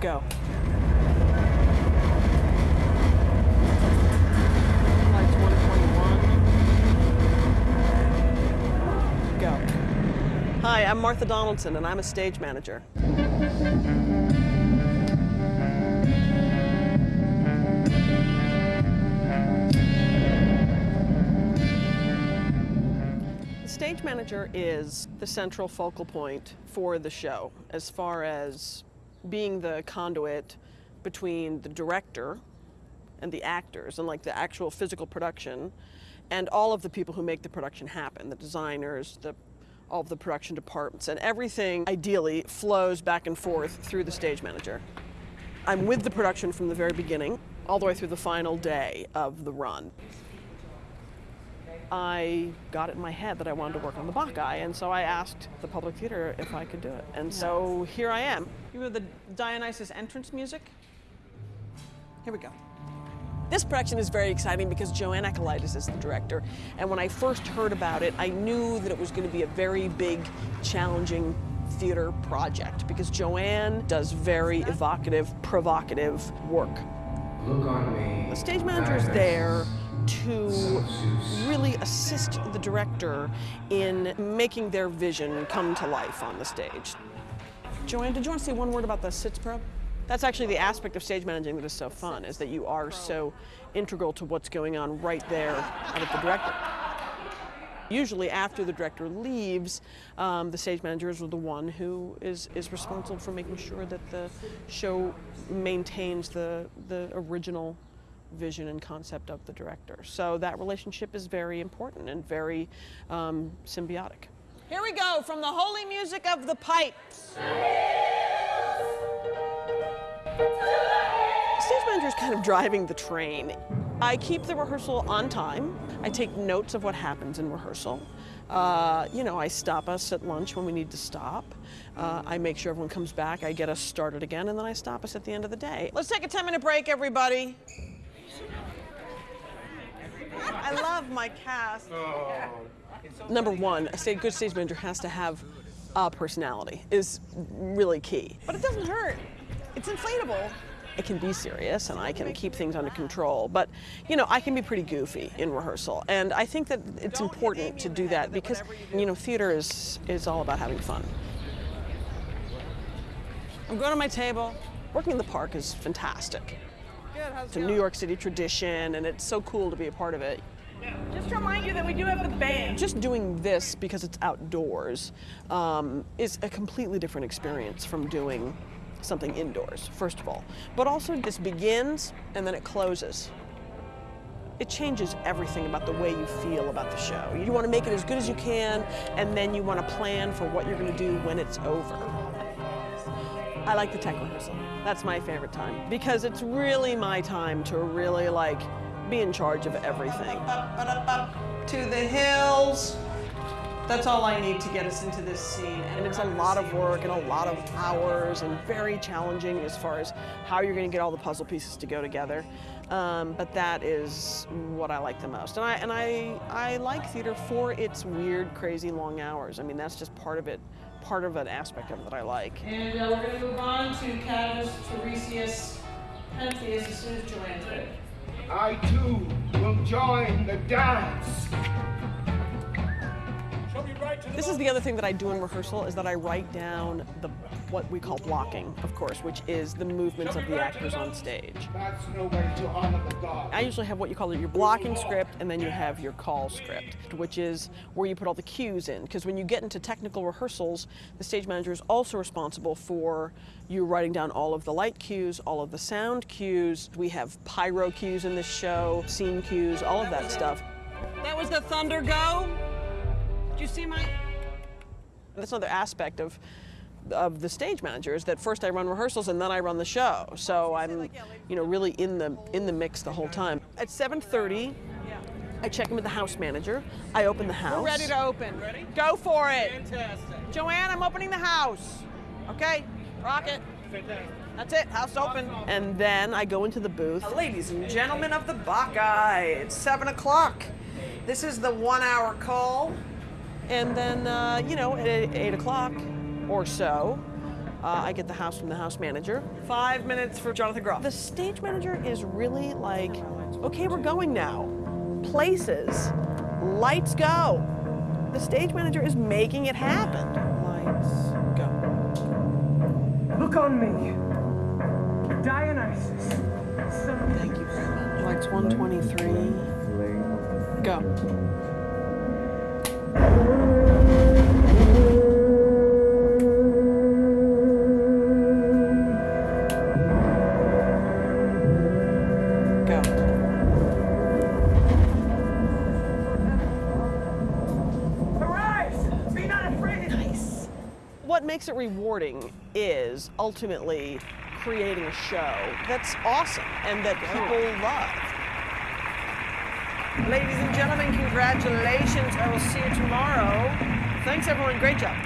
Go. Go. Hi, I'm Martha Donaldson, and I'm a stage manager. The stage manager is the central focal point for the show as far as being the conduit between the director and the actors and like the actual physical production and all of the people who make the production happen the designers the all of the production departments and everything ideally flows back and forth through the stage manager. I'm with the production from the very beginning all the way through the final day of the run I got it in my head that I wanted to work on the Bacchae, and so I asked the Public Theater if I could do it. And so here I am. You have the Dionysus entrance music. Here we go. This production is very exciting because Joanne Akalaitis is the director, and when I first heard about it, I knew that it was going to be a very big, challenging theater project because Joanne does very evocative, provocative work. Look on me. The stage manager is there to really assist the director in making their vision come to life on the stage. Joanne, did you want to say one word about the Sitzprobe? That's actually the aspect of stage managing that is so fun, is that you are so integral to what's going on right there out of the director. Usually after the director leaves, um, the stage manager is the one who is, is responsible for making sure that the show maintains the, the original vision and concept of the director. So that relationship is very important and very um, symbiotic. Here we go from the holy music of the pipes. Stage manager is kind of driving the train. I keep the rehearsal on time. I take notes of what happens in rehearsal. Uh, you know, I stop us at lunch when we need to stop. Uh, I make sure everyone comes back. I get us started again, and then I stop us at the end of the day. Let's take a 10 minute break, everybody. I love my cast. Oh. Number one, a sta- good stage manager has to have a personality, is really key. But it doesn't hurt. It's inflatable. I can be serious and I can keep things under control, but you know, I can be pretty goofy in rehearsal. And I think that it's important to do that because, you know, theater is, is all about having fun. I'm going to my table. Working in the park is fantastic. It's a New York City tradition, and it's so cool to be a part of it. Just to remind you that we do have the band. Just doing this because it's outdoors um, is a completely different experience from doing something indoors, first of all. But also, this begins and then it closes. It changes everything about the way you feel about the show. You want to make it as good as you can, and then you want to plan for what you're going to do when it's over. I like the tech rehearsal. That's my favorite time because it's really my time to really like be in charge of everything. To the hills. That's all I need to get us into this scene. And it's a lot of work and a lot of hours and very challenging as far as how you're going to get all the puzzle pieces to go together. Um, but that is what I like the most. And I, and I, I like theater for its weird, crazy long hours. I mean, that's just part of it, part of an aspect of it that I like. And uh, we're going to move on to Cadmus, Tiresias, Pentheus as soon as Joanne's ready. I too will join the dance. This is the other thing that I do in rehearsal is that I write down the what we call blocking, of course, which is the movements of the actors on stage. That's no way to honor the gods. I usually have what you call your blocking script, and then you have your call script, which is where you put all the cues in. Because when you get into technical rehearsals, the stage manager is also responsible for you writing down all of the light cues, all of the sound cues. We have pyro cues in this show, scene cues, all of that stuff. That was the thunder go. Did you see my? That's another aspect of of the stage manager is that first I run rehearsals and then I run the show. So I'm, you know, really in the in the mix the whole time. At 7:30, I check in with the house manager. I open the house. We're ready to open. Ready? Go for it. Fantastic. Joanne, I'm opening the house. Okay, rock it. Fantastic. That's it, house open. And then I go into the booth. Uh, ladies and gentlemen of the Bacchae, it's seven o'clock. This is the one hour call. And then, uh, you know, at eight o'clock or so, Uh, I get the house from the house manager. Five minutes for Jonathan Groff. The stage manager is really like, okay, we're going now. Places, lights go. The stage manager is making it happen. Lights go. Look on me. Dionysus. Thank you very much. Lights 123. Go. What makes it rewarding is ultimately creating a show that's awesome and that people love. Ladies and gentlemen, congratulations. I will see you tomorrow. Thanks, everyone. Great job.